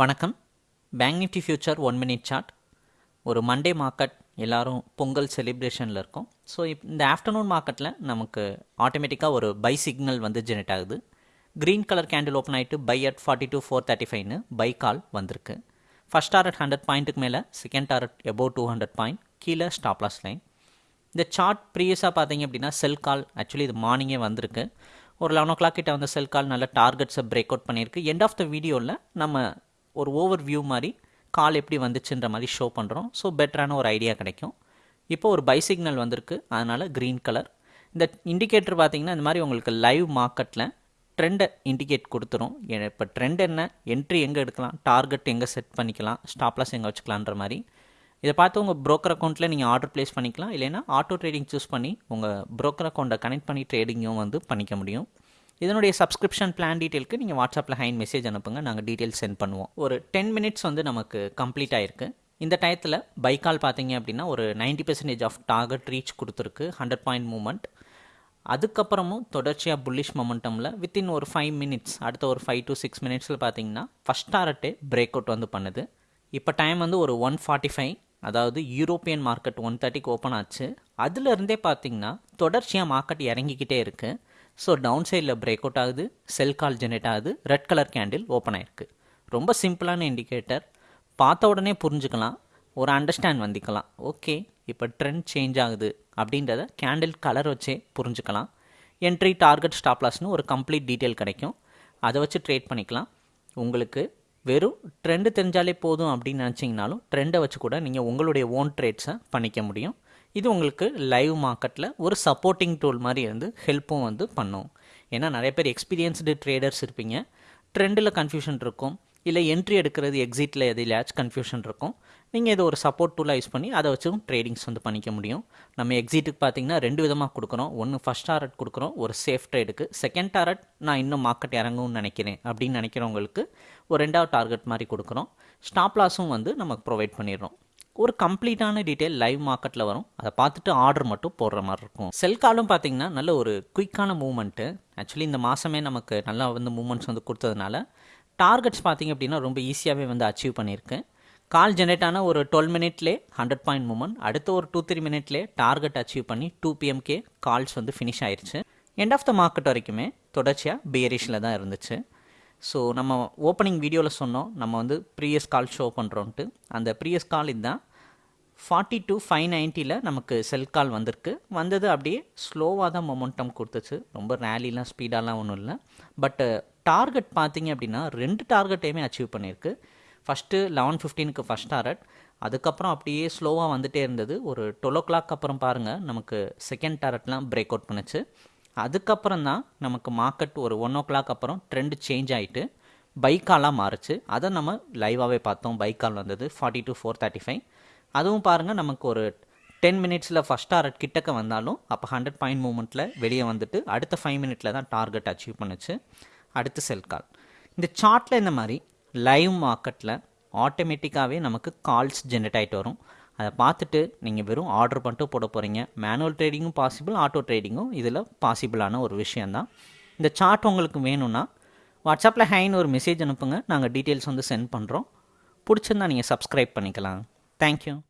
வணக்கம். Bank Nifty future one minute chart ஒரு Monday market எல்லோரும் பொங்கல் செலிப்ரேஷனில் இருக்கும். ஸோ இப் இந்த ஆஃப்டர்நூன் மார்க்கெட்டில் நமக்கு ஆட்டோமேட்டிக்காக ஒரு பை சிக்னல் வந்து ஜெனரேட் ஆகுது. க்ரீன் கலர் கேண்டில் ஓப்பன் ஆகிட்டு buy at forty two four thirty ஃபைவ்னு பை கால் வந்திருக்கு ஃபஸ்ட் டாரட் ஹண்ட்ரட் பாயிண்ட்டுக்கு மேலே second target above two hundred point கீழே ஸ்டாப்லாஸ் லைன் இந்த சார்ட் ப்ரீவியஸாக பார்த்தீங்க அப்படின்னா செல் கால் ஆக்சுவலி இது மார்னிங்கே வந்திருக்கு. ஒரு லெவன் ஓ கிளாக் கிட்ட வந்த செல் கால் நல்ல டார்கெட்ஸை பிரேக் அவுட் பண்ணியிருக்கு. எண்ட் ஆஃப் த வீடியோவில் நம்ம ஒரு ஓவர் வியூ மாதிரி கால் எப்படி வந்துச்சுன்ற மாதிரி ஷோ பண்ணுறோம் ஸோ பெட்டரான ஒரு ஐடியா கிடைக்கும். இப்போ ஒரு பை சிக்னல் வந்திருக்கு. அதனால் க்ரீன் கலர் இந்த இண்டிகேட்டர் பார்த்தீங்கன்னா இந்த மாதிரி உங்களுக்கு லைவ் மார்க்கெட்டில் ட்ரெண்டை இண்டிகேட் கொடுத்துரும். இப்போ ட்ரெண்ட் என்ன? என்ட்ரி எங்கே எடுக்கலாம்? டார்கெட் எங்கே செட் பண்ணிக்கலாம்? ஸ்டாப்லாஸ் எங்கே வச்சுக்கலான்ற மாதிரி. இதை பார்த்து உங்கள் ப்ரோக்கர் அக்கௌண்ட்டில் நீங்கள் ஆர்டர் ப்ளேஸ் பண்ணிக்கலாம். இல்லைன்னா ஆட்டோ ட்ரேடிங் சூஸ் பண்ணி உங்கள் ப்ரோக்கர் அக்கௌண்ட்டை கனெக்ட் பண்ணி ட்ரேடிங்கும் வந்து பண்ணிக்க முடியும். இதனுடைய சப்ஸ்கிரிப்ஷன் பிளான் டீட்டெயிலுக்கு நீங்கள் வாட்ஸ்அப்பில் ஹைன் மெசேஜ் அனுப்புங்க. நாங்கள் டீட்டெயில்ஸ் சென்ட் பண்ணுவோம். ஒரு டென் மினிட்ஸ் வந்து நமக்கு கம்ப்ளீட் ஆயிருக்கு. இந்த டயத்தில் பைக்கால் பார்த்தீங்க அப்படின்னா ஒரு ninety percentage of target reach கொடுத்துருக்கு. ஹண்ட்ரட் பாயிண்ட் மூமெண்ட் அதுக்கப்புறமும் தொடர்ச்சியாக புல்லிஷ் மொமெண்டமில் வித்தின் ஒரு ஃபைவ் மினிட்ஸ் அடுத்த ஒரு ஃபைவ் டு சிக்ஸ் மினிட்ஸில் பார்த்தீங்கன்னா ஃபஸ்ட் டாரட்டே பிரேக் அவுட் வந்து பண்ணுது. இப்போ டைம் வந்து ஒரு ஒன் ஃபார்ட்டி ஃபைவ் அதாவது யூரோப்பியன் மார்க்கெட் ஒன் தேர்ட்டிக்கு ஓப்பன் ஆச்சு. அதுலேருந்தே பார்த்தீங்கன்னா தொடர்ச்சியாக மார்க்கெட் இறங்கிக்கிட்டே இருக்குது ஸோ டவுன் சைடில் பிரேக் அவுட் ஆகுது. செல் கால் ஜெனரேட் ஆகுது. ரெட் கலர் கேண்டில் ஓப்பன் ஆயிருக்கு. ரொம்ப சிம்பிளான இண்டிகேட்டர் பார்த்த உடனே புரிஞ்சுக்கலாம். ஒரு அண்டர்ஸ்டாண்ட் வந்திக்கலாம். ஓகே இப்போ ட்ரெண்ட் சேஞ்ச் ஆகுது அப்படின்றத கேண்டில் கலர் வச்சே புரிஞ்சுக்கலாம். என்ட்ரி டார்கெட் ஸ்டாப்லாஸ்னு ஒரு கம்ப்ளீட் டீட்டெயில் கிடைக்கும். அதை வச்சு ட்ரேட் பண்ணிக்கலாம். உங்களுக்கு வெறும் ட்ரெண்டு தெரிஞ்சாலே போதும் அப்படின்னு நினச்சிங்கனாலும் ட்ரெண்டை வச்சு கூட நீங்கள் உங்களுடைய ஓன் ட்ரேட்ஸை பண்ணிக்க முடியும். இது உங்களுக்கு லைவ் மார்க்கெட்டில் ஒரு சப்போர்ட்டிங் டூல் மாதிரி வந்து ஹெல்ப்பும் வந்து பண்ணும். ஏன்னா நிறைய பேர் எக்ஸ்பீரியன்ஸ்டு ட்ரேடர்ஸ் இருப்பீங்க. ட்ரெண்டில் கன்ஃபியூஷன் இருக்கும். இல்லை என்ட்ரி எடுக்கிறது எக்ஸிட்டில் எதிலாச்சும் கன்ஃபியூஷன் இருக்கும். நீங்கள் இதை ஒரு சப்போர்ட் டூலாக யூஸ் பண்ணி அதை வச்சும் ட்ரேடிங்ஸ் வந்து பண்ணிக்க முடியும். நம்ம எக்ஸிட்டுக்கு பார்த்தீங்கன்னா ரெண்டு விதமாக கொடுக்குறோம். ஒன்று ஃபஸ்ட் டாரட் கொடுக்குறோம் ஒரு சேஃப் ட்ரேடுக்கு செகண்ட் டாரட் நான் இன்னும் மார்க்கெட் இறங்கும்னு நினைக்கிறேன் அப்படின்னு நினைக்கிறவங்களுக்கு ஒரு ரெண்டாவது டார்கெட் மாதிரி கொடுக்குறோம். ஸ்டாப் லாஸும் வந்து நமக்கு ப்ரொவைட் பண்ணிடுறோம். ஒரு கம்ப்ளீட்டான டீட்டெயில் லைவ் மார்க்கெட்டில் வரும். அதை பார்த்துட்டு ஆர்டர் மட்டும் போடுற மாதிரி இருக்கும். செல் காலும் பார்த்தீங்கன்னா நல்ல ஒரு குயிக்கான மூவ்மெண்ட்டு. ஆக்சுவலி இந்த மாதமே நமக்கு நல்லா வந்து மூமெண்ட்ஸ் வந்து கொடுத்ததுனால டார்கெட்ஸ் பார்த்தீங்க அப்படின்னா ரொம்ப ஈஸியாகவே வந்து அச்சீவ் பண்ணியிருக்கேன் கால் ஜெனரேட் ஆன ஒரு டுவெல் மினிட்லே ஹண்ட்ரட் பாயிண்ட் மூமெண்ட் அடுத்த ஒரு டூ த்ரீ மினிட்லே டார்கெட் அச்சீவ் பண்ணி டூ பிஎம்கே கால்ஸ் வந்து ஃபினிஷ் ஆயிடுச்சு எண்ட் ஆஃப் த மார்க்கெட் வரைக்குமே தொடர்ச்சியாக பியரிஷில் தான் இருந்துச்சு. ஸோ நம்ம ஓப்பனிங் வீடியோவில் சொன்னோம். நம்ம வந்து ப்ரீயஸ் கால் ஷோ பண்ணுறோன்ட்டு அந்த ப்ரீயஸ் கால் இதுதான். ஃபார்ட்டி டூ ஃபைவ் நைன்ட்டியில் நமக்கு செல் கால் வந்திருக்கு. வந்தது அப்படியே ஸ்லோவாக தான் மொமெண்டம் கொடுத்துச்சு. ரொம்ப ரேலிலாம் ஸ்பீடாலாம் ஒன்றும் இல்லை. பட்டு டார்கெட் பார்த்தீங்க அப்படின்னா ரெண்டு டார்கெட்டையுமே அச்சீவ் பண்ணியிருக்கு. ஃபஸ்ட்டு லெவன் ஃபிஃப்டீனுக்கு ஃபஸ்ட் டாரட் அதுக்கப்புறம் அப்படியே ஸ்லோவாக வந்துகிட்டே இருந்தது. ஒரு டுவெல் ஓ கிளாக் அப்புறம் பாருங்கள் நமக்கு செகண்ட் டார்கெட்லாம் பிரேக் அவுட் பண்ணுச்சு. அதுக்கப்புறம் தான் நமக்கு மார்க்கெட் ஒரு ஒன் ஓ கிளாக் அப்புறம் ட்ரெண்டு சேஞ்ச் ஆகிட்டு பைக்காலாக மாறுச்சு. அதை நம்ம லைவாகவே பார்த்தோம். பைக்கால் வந்தது forty two four thirty five அதுவும் பாருங்கள் நமக்கு ஒரு டென் மினிட்ஸில் ஃபஸ்ட் டாரட் கிட்டக்க வந்தாலும் அப்போ ஹண்ட்ரட் பாயிண்ட் மூமெண்ட்டில் வெளியே வந்துட்டு அடுத்த ஃபைவ் மினிட்ல தான் டார்கெட் அச்சீவ் பண்ணுச்சு. அடுத்து செல் கால் இந்த சார்ட்டில் இந்த மாதிரி லைவ் மார்க்கெட்டில் ஆட்டோமேட்டிக்காகவே நமக்கு கால்ஸ் ஜென்ரேட் ஆகிட்டு வரும். அதை பார்த்துட்டு நீங்கள் வெறும் ஆர்டர் பண்ணிட்டு போட போகிறீங்க மேனுவல் ட்ரேடிங்கும் பாசிபிள் ஆட்டோ ட்ரேடிங்கும் இதில் பாசிபிளான ஒரு விஷயந்தான் இந்த சார்ட் உங்களுக்கு வேணும்னா வாட்ஸ்அப்பில் ஹைன்னு ஒரு மெசேஜ் அனுப்புங்க. நாங்கள் டீட்டெயில்ஸ் வந்து சென்ட் பண்ணுறோம் பிடிச்சிருந்தா நீங்கள் சப்ஸ்கிரைப் பண்ணிக்கலாம். Thank you.